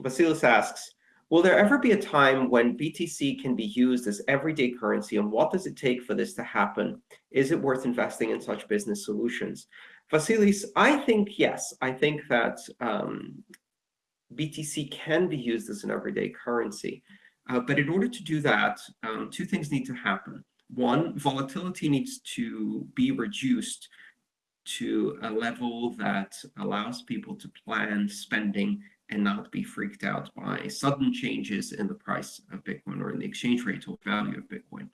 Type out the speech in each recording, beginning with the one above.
Vasilis asks, will there ever be a time when BTC can be used as everyday currency, and what does it take for this to happen? Is it worth investing in such business solutions? Vasilis, I think yes. I think that um, BTC can be used as an everyday currency. Uh, but in order to do that, um, two things need to happen. One, volatility needs to be reduced to a level that allows people to plan spending and not be freaked out by sudden changes in the price of Bitcoin or in the exchange rate or value of Bitcoin.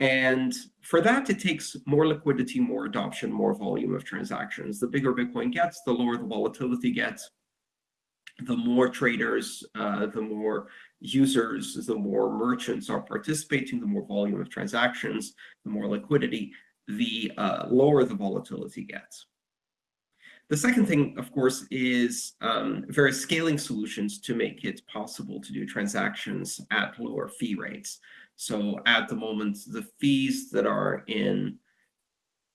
And for that, it takes more liquidity, more adoption, more volume of transactions. The bigger Bitcoin gets, the lower the volatility gets. The more traders, uh, the more users, the more merchants are participating, the more volume of transactions, the more liquidity, the uh, lower the volatility gets. The second thing, of course, is um, various scaling solutions to make it possible to do transactions at lower fee rates. So at the moment, the fees that are in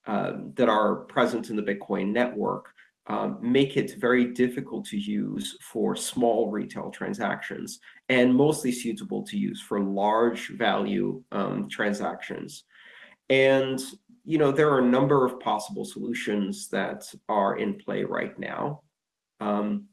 uh, that are present in the Bitcoin network um, make it very difficult to use for small retail transactions and mostly suitable to use for large value um, transactions. And you know, there are a number of possible solutions that are in play right now, um,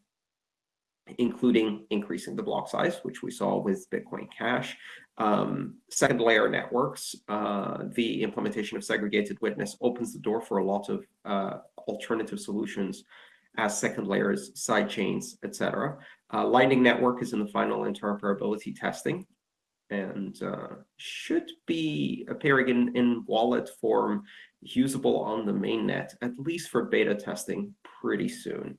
including increasing the block size, which we saw with Bitcoin Cash, um, second layer networks. Uh, the implementation of segregated witness opens the door for a lot of uh, alternative solutions as second layers, side chains, etc. Uh, Lightning Network is in the final interoperability testing and uh, should be appearing in, in wallet form usable on the mainnet, at least for beta testing pretty soon.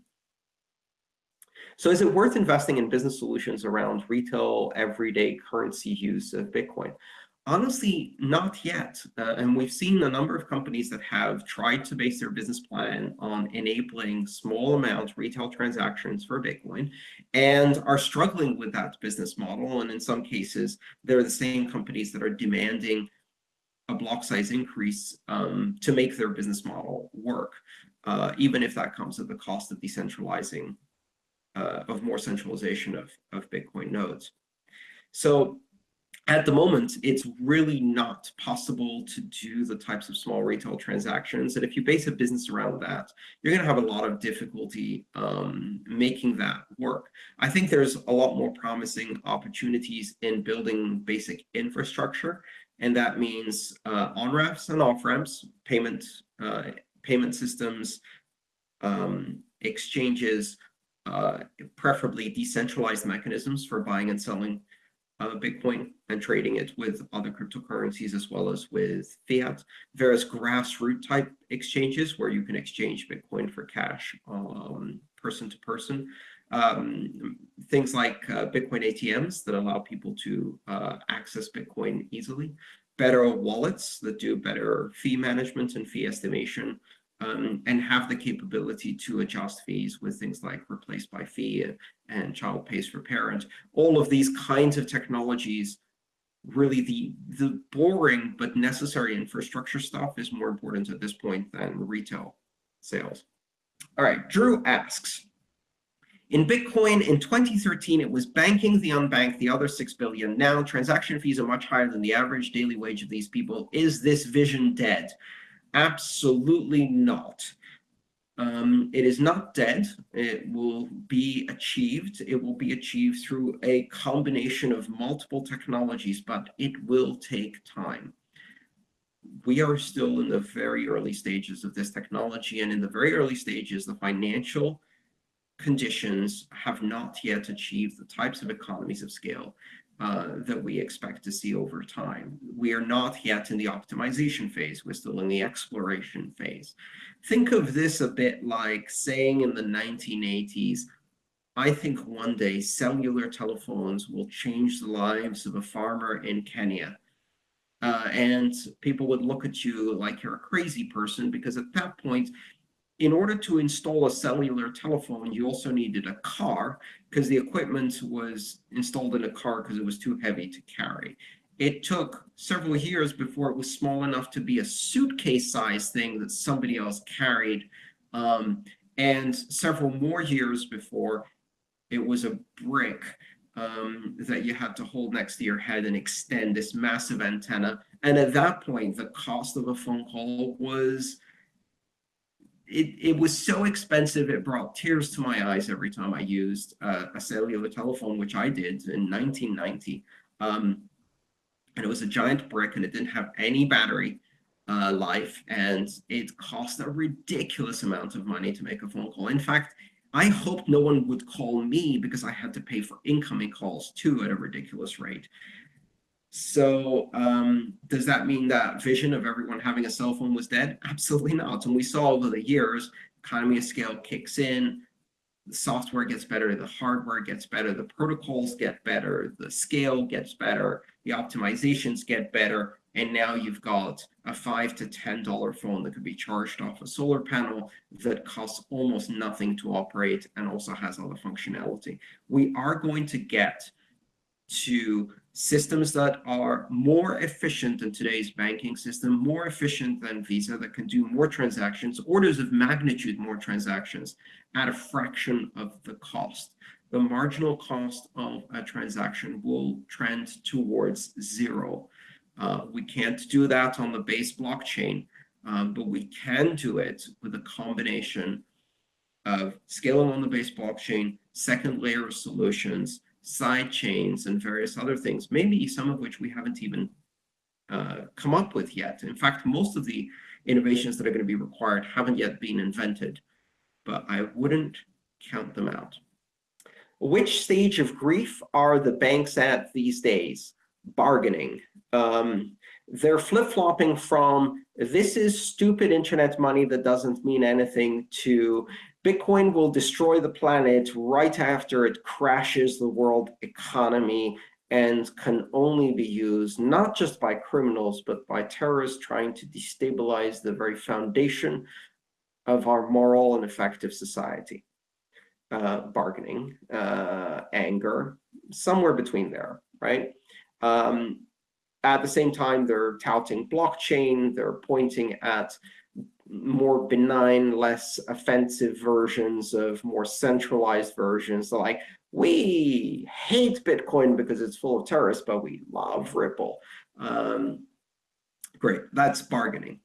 So is it worth investing in business solutions around retail everyday currency use of Bitcoin? Honestly, not yet. Uh, and we've seen a number of companies that have tried to base their business plan on enabling small amount retail transactions for Bitcoin and are struggling with that business model. And in some cases, they're the same companies that are demanding a block size increase um, to make their business model work, uh, even if that comes at the cost of decentralizing, uh, of more centralization of, of Bitcoin nodes. So at the moment, it's really not possible to do the types of small retail transactions. And if you base a business around that, you're going to have a lot of difficulty um, making that work. I think there's a lot more promising opportunities in building basic infrastructure. And that means uh, on-ramps and off-ramps, payment, uh, payment systems, um, exchanges, uh, preferably decentralized mechanisms for buying and selling uh, Bitcoin and trading it with other cryptocurrencies as well as with fiat. Various grassroots type exchanges where you can exchange Bitcoin for cash um, person to person. Um, things like uh, Bitcoin ATMs that allow people to uh, access Bitcoin easily. Better wallets that do better fee management and fee estimation um, and have the capability to adjust fees with things like replace by fee and child pays for parent. All of these kinds of technologies, really the, the boring but necessary infrastructure stuff is more important at this point than retail sales. All right, Drew asks, in Bitcoin in 2013, it was banking the unbanked, the other 6 billion. Now transaction fees are much higher than the average daily wage of these people. Is this vision dead? Absolutely not. Um, it is not dead. It will be achieved. It will be achieved through a combination of multiple technologies, but it will take time. We are still in the very early stages of this technology, and in the very early stages, the financial conditions have not yet achieved the types of economies of scale uh, that we expect to see over time. We are not yet in the optimization phase. We're still in the exploration phase. Think of this a bit like saying in the 1980s, I think one day cellular telephones will change the lives of a farmer in Kenya. Uh, and people would look at you like you're a crazy person because at that point, in order to install a cellular telephone, you also needed a car because the equipment was installed in a car because it was too heavy to carry. It took several years before it was small enough to be a suitcase size thing that somebody else carried, um, and several more years before It was a brick um, that you had to hold next to your head and extend this massive antenna. And at that point, the cost of a phone call was it, it was so expensive it brought tears to my eyes every time I used uh, a cellular telephone, which I did in 1990. Um, and it was a giant brick and it didn't have any battery uh, life and it cost a ridiculous amount of money to make a phone call. In fact, I hoped no one would call me because I had to pay for incoming calls too at a ridiculous rate. So um, does that mean that vision of everyone having a cell phone was dead? Absolutely not. And we saw over the years, economy of scale kicks in, the software gets better, the hardware gets better, the protocols get better, the scale gets better, the optimizations get better, and now you've got a five to ten dollar phone that could be charged off a solar panel that costs almost nothing to operate and also has all the functionality. We are going to get to systems that are more efficient than today's banking system, more efficient than Visa, that can do more transactions, orders of magnitude more transactions at a fraction of the cost. The marginal cost of a transaction will trend towards zero. Uh, we can't do that on the base blockchain, um, but we can do it with a combination of scaling on the base blockchain, second layer of solutions, side chains and various other things, maybe some of which we haven't even uh, come up with yet. In fact, most of the innovations that are going to be required haven't yet been invented, but I wouldn't count them out. Which stage of grief are the banks at these days? Bargaining. Um, they're flip-flopping from this is stupid internet money that doesn't mean anything to Bitcoin will destroy the planet right after it crashes the world economy and can only be used not just by criminals, but by terrorists trying to destabilize the very foundation of our moral and effective society. Uh, bargaining, uh, anger, somewhere between there, right? Um, at the same time, they're touting blockchain, they're pointing at more benign, less offensive versions of more centralized versions. Like, we hate Bitcoin because it's full of terrorists, but we love Ripple. Um, great, that's bargaining.